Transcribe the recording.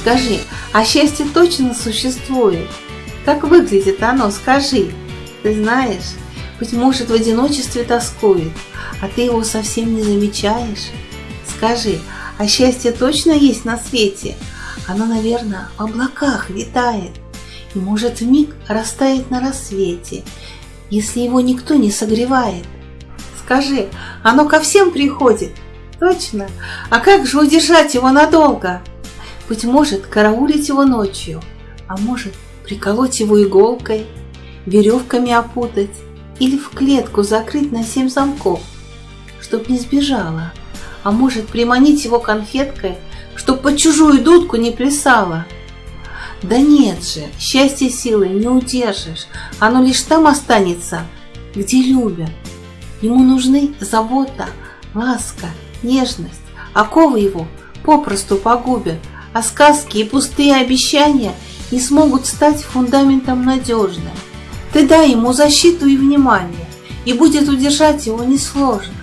Скажи, а счастье точно существует? Как выглядит оно, скажи. Ты знаешь, быть может, в одиночестве тоскует, а ты его совсем не замечаешь. Скажи, а счастье точно есть на свете? Оно, наверное, в облаках витает и может в миг растает на рассвете, если его никто не согревает. Скажи, оно ко всем приходит? Точно. А как же удержать его надолго? Быть может, караулить его ночью, а может, приколоть его иголкой, веревками опутать или в клетку закрыть на семь замков, чтоб не сбежала, а может, приманить его конфеткой, чтоб под чужую дудку не плясала. Да нет же, счастье силой не удержишь, оно лишь там останется, где любят. Ему нужны забота, ласка, нежность, оковы его попросту погубят, а сказки и пустые обещания не смогут стать фундаментом надежным. Ты дай ему защиту и внимание, и будет удержать его несложно.